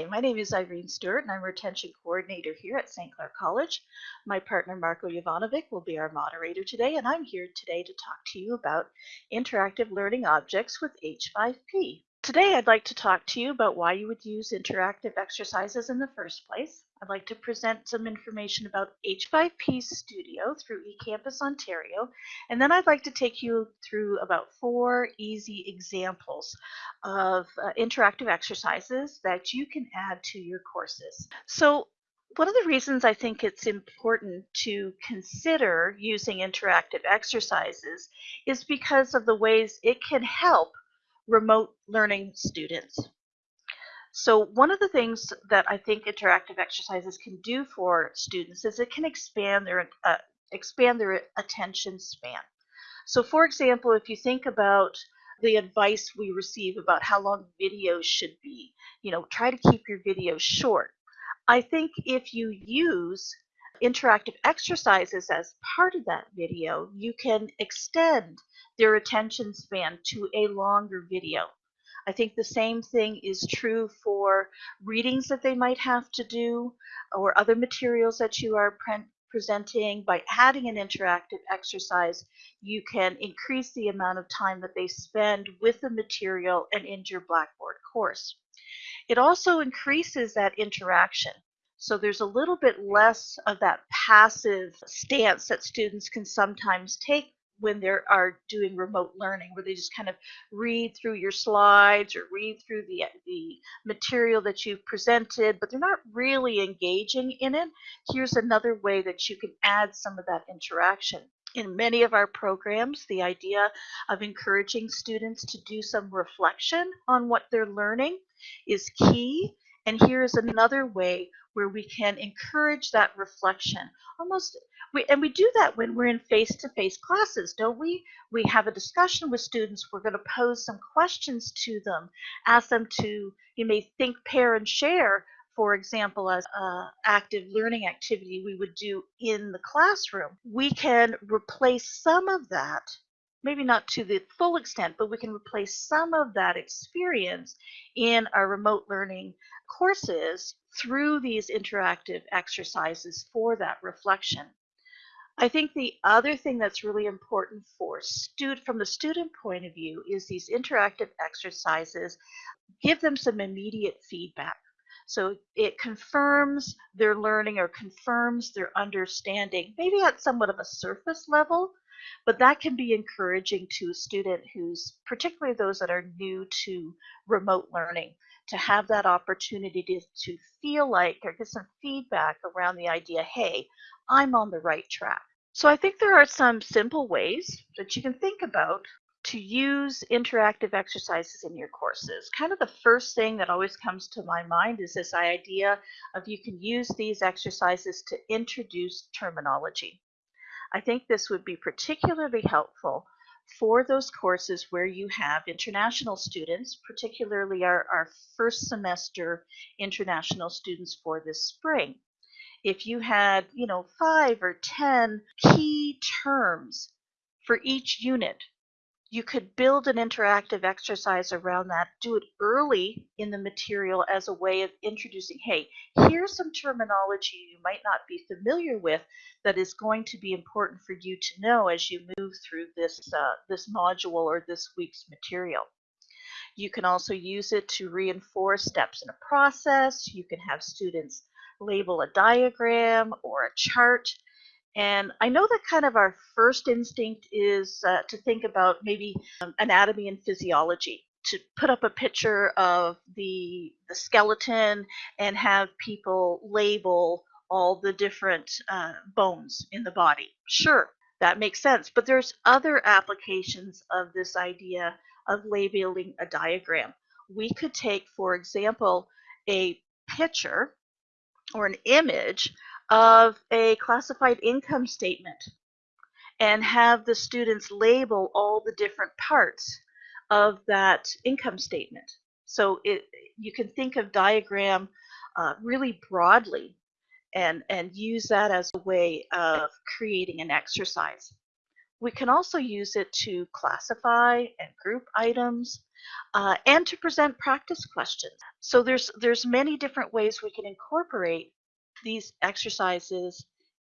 Hi, my name is Irene Stewart and I'm Retention Coordinator here at St. Clair College. My partner Marco Jovanovic will be our moderator today and I'm here today to talk to you about interactive learning objects with H5P. Today I'd like to talk to you about why you would use interactive exercises in the first place. I'd like to present some information about H5P Studio through eCampus Ontario, and then I'd like to take you through about four easy examples of uh, interactive exercises that you can add to your courses. So one of the reasons I think it's important to consider using interactive exercises is because of the ways it can help remote learning students. So one of the things that I think interactive exercises can do for students is it can expand their uh, expand their attention span. So for example, if you think about the advice we receive about how long videos should be, you know, try to keep your videos short. I think if you use interactive exercises as part of that video, you can extend their attention span to a longer video. I think the same thing is true for readings that they might have to do or other materials that you are pre presenting. By adding an interactive exercise, you can increase the amount of time that they spend with the material and in your Blackboard course. It also increases that interaction. So there's a little bit less of that passive stance that students can sometimes take when they are doing remote learning, where they just kind of read through your slides or read through the, the material that you've presented, but they're not really engaging in it. Here's another way that you can add some of that interaction. In many of our programs, the idea of encouraging students to do some reflection on what they're learning is key. And here's another way where we can encourage that reflection. Almost, we, and we do that when we're in face-to-face -face classes, don't we? We have a discussion with students. We're going to pose some questions to them, ask them to, you may think, pair, and share, for example, as an active learning activity we would do in the classroom. We can replace some of that maybe not to the full extent, but we can replace some of that experience in our remote learning courses through these interactive exercises for that reflection. I think the other thing that's really important for student from the student point of view is these interactive exercises give them some immediate feedback. So it confirms their learning or confirms their understanding, maybe at somewhat of a surface level, but that can be encouraging to a student who's, particularly those that are new to remote learning, to have that opportunity to, to feel like or get some feedback around the idea, hey, I'm on the right track. So I think there are some simple ways that you can think about to use interactive exercises in your courses. Kind of the first thing that always comes to my mind is this idea of you can use these exercises to introduce terminology. I think this would be particularly helpful for those courses where you have international students, particularly our, our first semester international students for this spring. If you had, you know, five or 10 key terms for each unit you could build an interactive exercise around that, do it early in the material as a way of introducing, hey, here's some terminology you might not be familiar with that is going to be important for you to know as you move through this, uh, this module or this week's material. You can also use it to reinforce steps in a process. You can have students label a diagram or a chart and I know that kind of our first instinct is uh, to think about maybe um, anatomy and physiology, to put up a picture of the, the skeleton and have people label all the different uh, bones in the body. Sure, that makes sense. But there's other applications of this idea of labeling a diagram. We could take, for example, a picture or an image of a classified income statement and have the students label all the different parts of that income statement. So it, you can think of diagram uh, really broadly and, and use that as a way of creating an exercise. We can also use it to classify and group items. uh, and to present practice questions. So there's, there's many different ways we can incorporate these exercises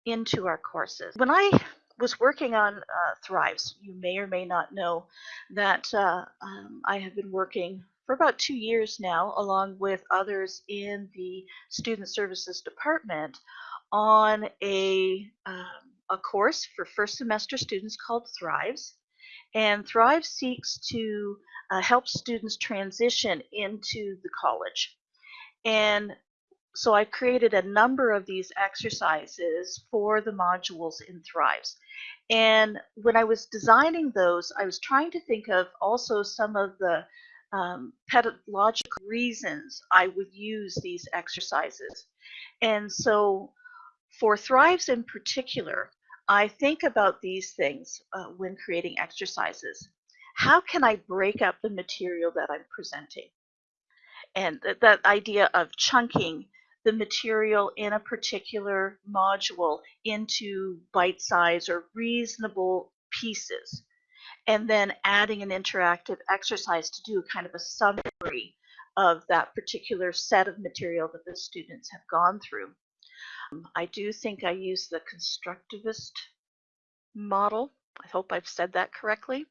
into our courses. When I was working on uh, Thrives, you may or may not know that uh, um, I have been working for about two years now, along with others in the Student Services Department, on a, um, a course for first semester students called Thrives. And Thrive seeks to uh, help students transition into the college. And so I've created a number of these exercises for the modules in Thrives. And when I was designing those, I was trying to think of also some of the um, pedagogical reasons I would use these exercises. And so for Thrives in particular, I think about these things uh, when creating exercises. How can I break up the material that I'm presenting? And th that idea of chunking the material in a particular module into bite size or reasonable pieces, and then adding an interactive exercise to do kind of a summary of that particular set of material that the students have gone through. Um, I do think I use the constructivist model. I hope I've said that correctly.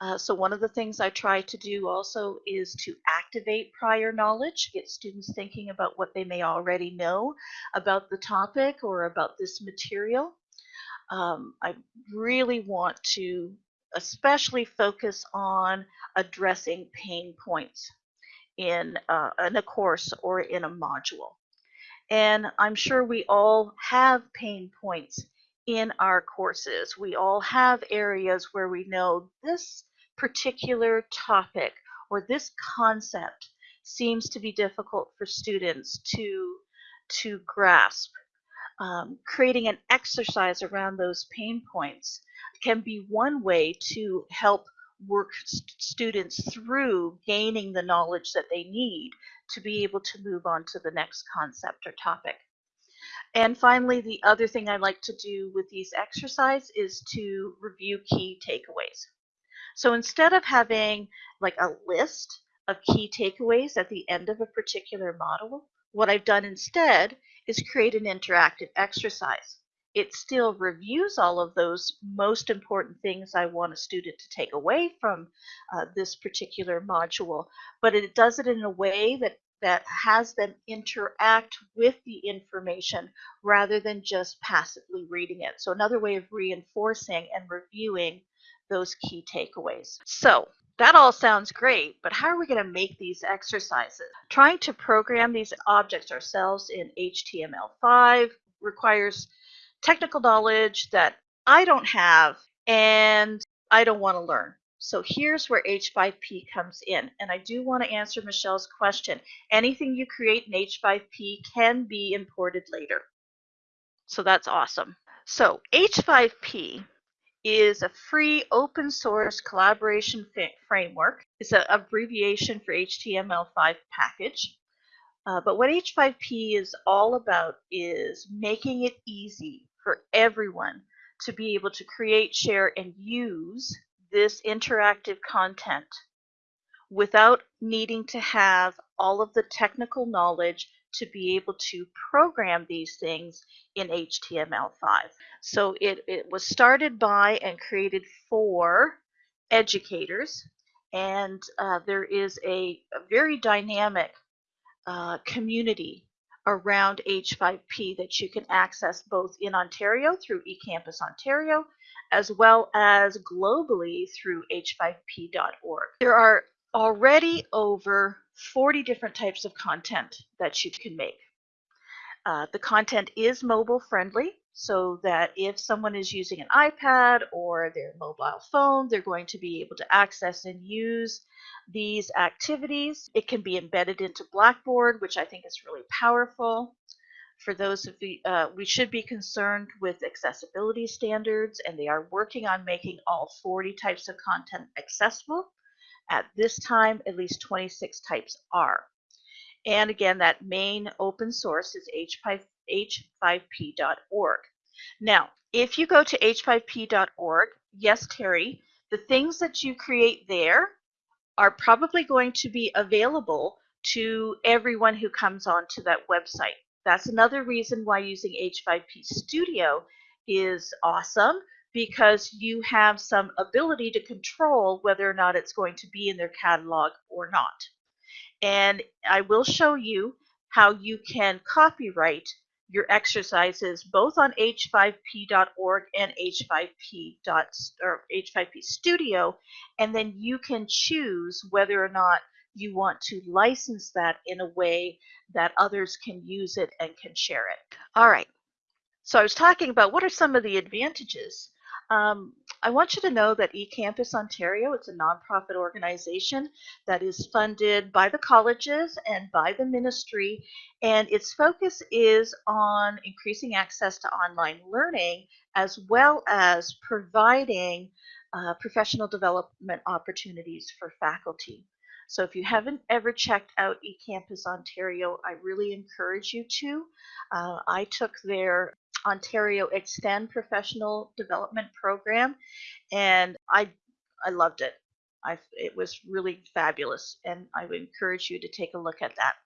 Uh, so one of the things I try to do also is to activate prior knowledge, get students thinking about what they may already know about the topic or about this material. Um, I really want to especially focus on addressing pain points in, uh, in a course or in a module. And I'm sure we all have pain points in our courses. We all have areas where we know this particular topic or this concept seems to be difficult for students to, to grasp. Um, creating an exercise around those pain points can be one way to help work st students through gaining the knowledge that they need to be able to move on to the next concept or topic. And finally, the other thing I like to do with these exercises is to review key takeaways. So instead of having like a list of key takeaways at the end of a particular model, what I've done instead is create an interactive exercise. It still reviews all of those most important things I want a student to take away from uh, this particular module, but it does it in a way that that has them interact with the information rather than just passively reading it. So another way of reinforcing and reviewing those key takeaways. So that all sounds great, but how are we going to make these exercises? Trying to program these objects ourselves in HTML5 requires technical knowledge that I don't have and I don't want to learn. So here's where H5P comes in. And I do want to answer Michelle's question. Anything you create in H5P can be imported later. So that's awesome. So H5P is a free open source collaboration framework. It's an abbreviation for HTML5 package. Uh, but what H5P is all about is making it easy for everyone to be able to create, share, and use this interactive content without needing to have all of the technical knowledge to be able to program these things in HTML5. So it, it was started by and created for educators, and uh, there is a, a very dynamic uh, community around H5P that you can access both in Ontario through eCampus Ontario as well as globally through h5p.org. There are already over 40 different types of content that you can make. Uh, the content is mobile friendly so that if someone is using an iPad or their mobile phone, they're going to be able to access and use these activities. It can be embedded into Blackboard, which I think is really powerful for those of you, uh, we should be concerned with accessibility standards, and they are working on making all 40 types of content accessible. At this time, at least 26 types are. And again, that main open source is h5p.org. Now, if you go to h5p.org, yes, Terry, the things that you create there are probably going to be available to everyone who comes onto that website. That's another reason why using H5P Studio is awesome because you have some ability to control whether or not it's going to be in their catalog or not. And I will show you how you can copyright your exercises both on h5p.org and h5p. or h5p studio and then you can choose whether or not you want to license that in a way that others can use it and can share it. All right. So I was talking about what are some of the advantages um, I want you to know that eCampus Ontario, it's a nonprofit organization that is funded by the colleges and by the ministry, and its focus is on increasing access to online learning as well as providing uh, professional development opportunities for faculty. So if you haven't ever checked out eCampus Ontario, I really encourage you to. Uh, I took their Ontario Extend Professional Development Program, and I I loved it. I it was really fabulous, and I would encourage you to take a look at that.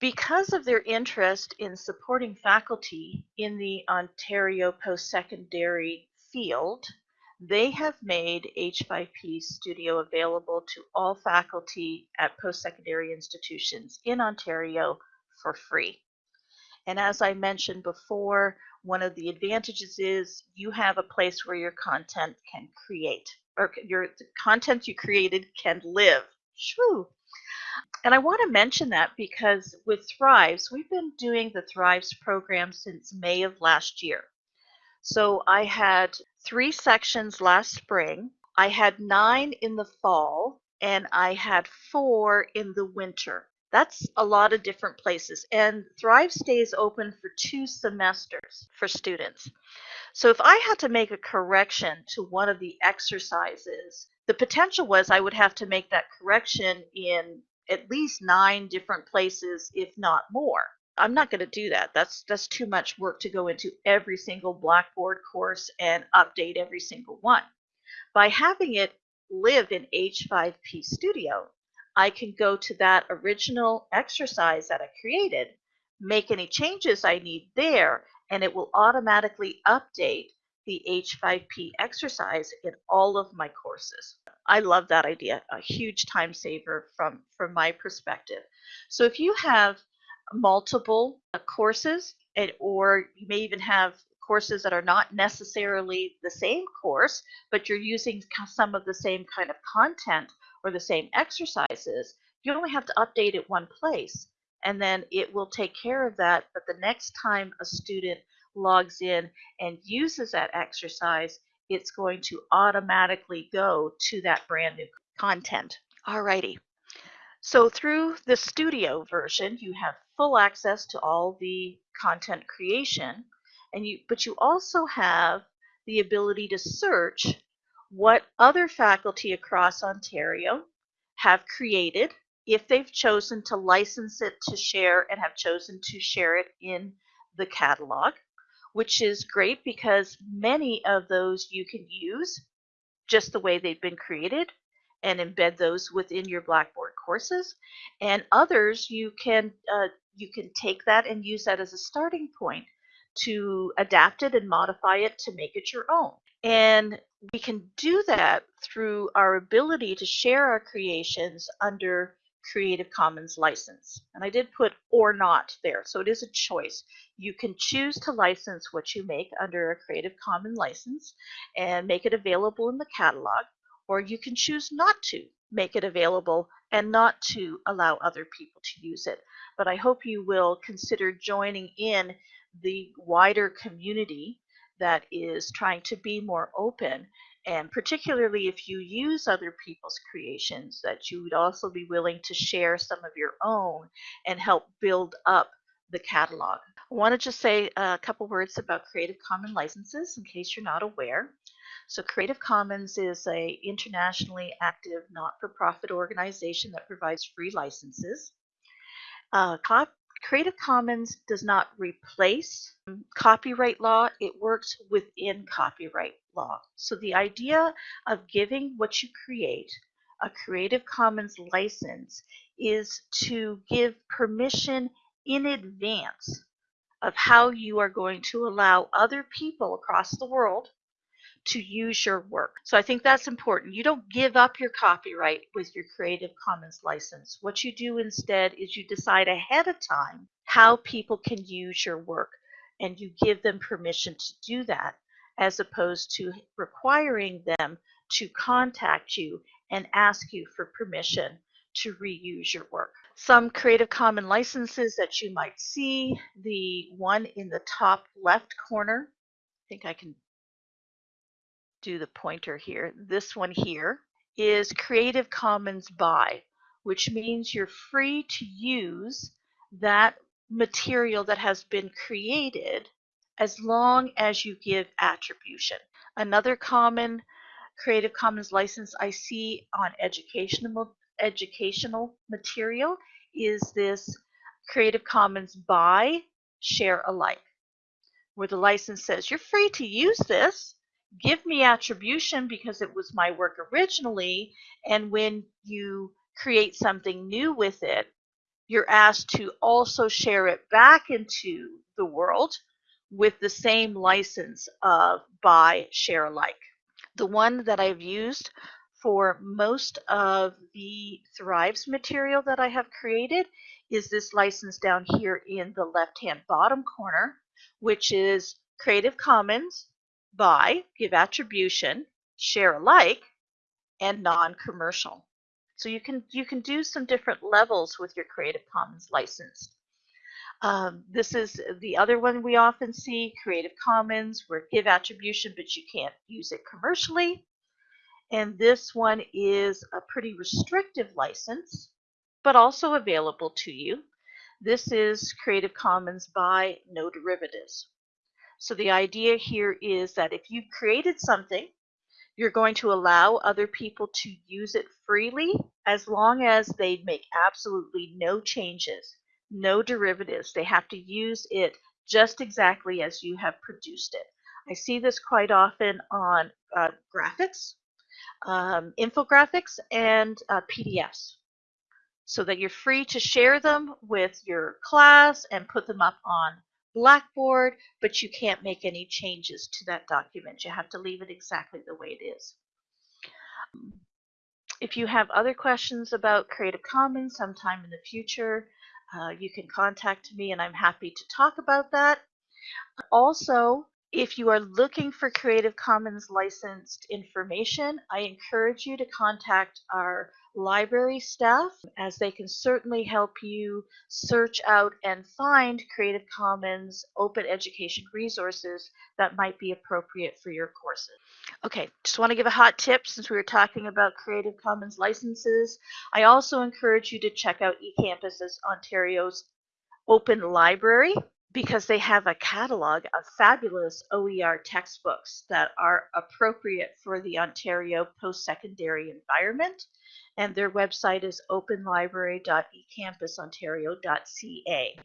Because of their interest in supporting faculty in the Ontario post-secondary field, they have made H5P Studio available to all faculty at post-secondary institutions in Ontario for free. And as I mentioned before, one of the advantages is you have a place where your content can create, or your content you created can live. Shoo. And I want to mention that because with Thrives, we've been doing the Thrives program since May of last year. So I had three sections last spring, I had nine in the fall, and I had four in the winter. That's a lot of different places. And Thrive stays open for two semesters for students. So if I had to make a correction to one of the exercises, the potential was I would have to make that correction in at least nine different places, if not more. I'm not going to do that. That's that's too much work to go into every single Blackboard course and update every single one. By having it live in H5P Studio, I can go to that original exercise that I created, make any changes I need there, and it will automatically update the H5P exercise in all of my courses. I love that idea, a huge time saver from, from my perspective. So if you have multiple uh, courses, and, or you may even have courses that are not necessarily the same course, but you're using some of the same kind of content or the same exercises, you only have to update it one place and then it will take care of that. But the next time a student logs in and uses that exercise, it's going to automatically go to that brand new content. Alrighty. So through the studio version, you have full access to all the content creation, and you but you also have the ability to search what other faculty across Ontario have created if they've chosen to license it to share and have chosen to share it in the catalog, which is great because many of those you can use just the way they've been created and embed those within your Blackboard courses. And others you can uh, you can take that and use that as a starting point to adapt it and modify it to make it your own. And we can do that through our ability to share our creations under Creative Commons license. And I did put or not there, so it is a choice. You can choose to license what you make under a Creative Commons license and make it available in the catalog, or you can choose not to make it available and not to allow other people to use it. But I hope you will consider joining in the wider community that is trying to be more open and particularly if you use other people's creations that you would also be willing to share some of your own and help build up the catalog. I want to just say a couple words about Creative Commons licenses in case you're not aware. So Creative Commons is a internationally active not-for-profit organization that provides free licenses. Uh, Creative Commons does not replace copyright law, it works within copyright law. So the idea of giving what you create a Creative Commons license is to give permission in advance of how you are going to allow other people across the world to use your work. So I think that's important. You don't give up your copyright with your Creative Commons license. What you do instead is you decide ahead of time how people can use your work and you give them permission to do that as opposed to requiring them to contact you and ask you for permission to reuse your work. Some Creative Commons licenses that you might see, the one in the top left corner, I think I can do the pointer here. This one here is Creative Commons by, which means you're free to use that material that has been created as long as you give attribution. Another common Creative Commons license I see on educational educational material is this Creative Commons by share alike, where the license says you're free to use this, give me attribution because it was my work originally, and when you create something new with it, you're asked to also share it back into the world with the same license of by share alike. The one that I've used for most of the Thrives material that I have created is this license down here in the left hand bottom corner, which is Creative Commons by, give attribution, share alike, and non-commercial. So you can you can do some different levels with your Creative Commons license. Um, this is the other one we often see, Creative Commons, where give attribution, but you can't use it commercially. And this one is a pretty restrictive license, but also available to you. This is Creative Commons by no derivatives. So the idea here is that if you've created something, you're going to allow other people to use it freely as long as they make absolutely no changes, no derivatives. They have to use it just exactly as you have produced it. I see this quite often on uh, graphics, um, infographics, and uh, PDFs so that you're free to share them with your class and put them up on Blackboard, but you can't make any changes to that document. You have to leave it exactly the way it is. If you have other questions about Creative Commons sometime in the future, uh, you can contact me and I'm happy to talk about that. Also, if you are looking for Creative Commons licensed information, I encourage you to contact our library staff as they can certainly help you search out and find Creative Commons open education resources that might be appropriate for your courses. Okay, just want to give a hot tip since we were talking about Creative Commons licenses. I also encourage you to check out eCampus Ontario's open library because they have a catalog of fabulous OER textbooks that are appropriate for the Ontario post-secondary environment. And their website is openlibrary.ecampusontario.ca.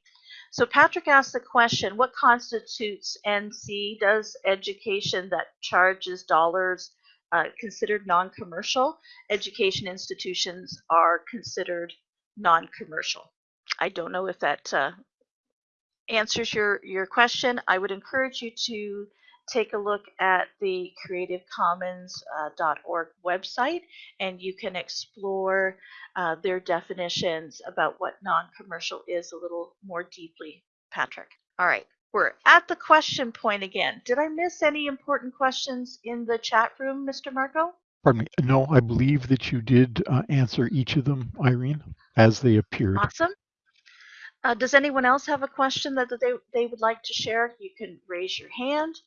So Patrick asked the question, what constitutes NC? Does education that charges dollars uh, considered non-commercial? Education institutions are considered non-commercial. I don't know if that uh, answers your, your question, I would encourage you to take a look at the creativecommons.org uh, website and you can explore uh, their definitions about what non-commercial is a little more deeply, Patrick. All right, we're at the question point again. Did I miss any important questions in the chat room, Mr. Marco? Pardon me. No, I believe that you did uh, answer each of them, Irene, as they appeared. Awesome. Uh, does anyone else have a question that they, they would like to share? You can raise your hand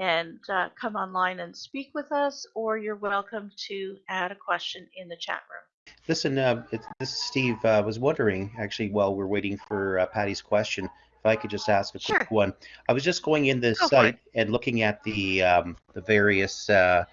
and uh, come online and speak with us, or you're welcome to add a question in the chat room. Listen, uh, this is Steve. I uh, was wondering, actually, while we're waiting for uh, Patty's question, if I could just ask a sure. quick one. I was just going in the Go site and looking at the um, the various uh,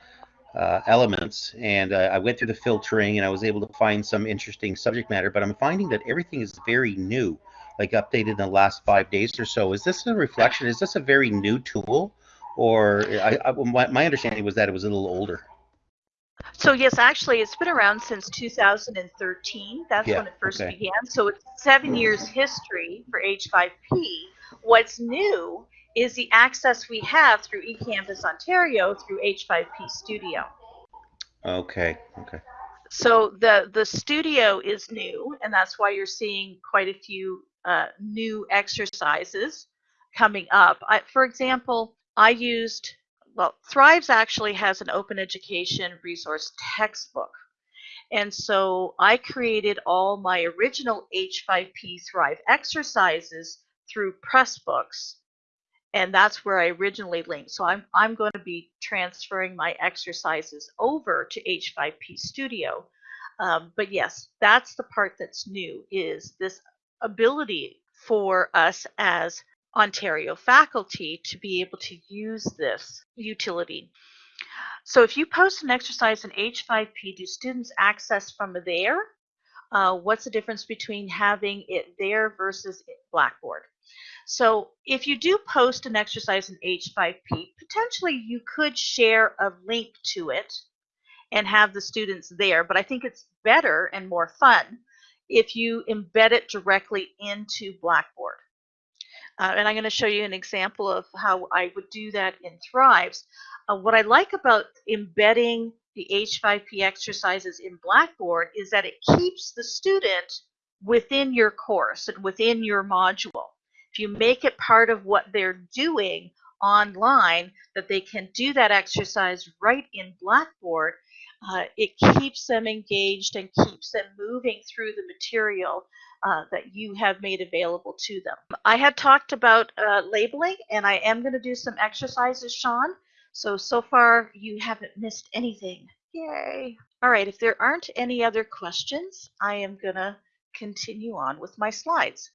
uh, elements and uh, I went through the filtering and I was able to find some interesting subject matter but I'm finding that everything is very new like updated in the last five days or so. Is this a reflection? Is this a very new tool, or I, I, my, my understanding was that it was a little older? So yes, actually, it's been around since 2013. That's Yeah, when it first okay. began. So it's seven years history for H5P. What's new is the access we have through eCampus Ontario through H5P Studio. Okay. Okay. So the the studio is new, and that's why you're seeing quite a few uh, new exercises coming up. I, for example, I used well, Thrives actually has an open education resource textbook. And so I created all my original H5P Thrive exercises through Pressbooks. And that's where I originally linked. So I'm, I'm going to be transferring my exercises over to H5P Studio. Um, but yes, that's the part that's new is this ability for us as Ontario faculty to be able to use this utility. So if you post an exercise in H5P, do students access from there? Uh, what's the difference between having it there versus Blackboard? So if you do post an exercise in H5P, potentially you could share a link to it and have the students there, but I think it's better and more fun if you embed it directly into Blackboard. Uh, and I'm going to show you an example of how I would do that in Thrives. Uh, what I like about embedding the H5P exercises in Blackboard is that it keeps the student within your course and within your module. If you make it part of what they're doing online, that they can do that exercise right in Blackboard, uh, it keeps them engaged and keeps them moving through the material uh, that you have made available to them. I had talked about uh, labeling, and I am going to do some exercises, Sean. So, so far you haven't missed anything. Yay. All right, if there aren't any other questions, I am going to continue on with my slides.